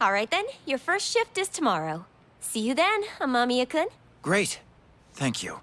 All right then, your first shift is tomorrow. See you then, Amamiya-kun. Great. Thank you.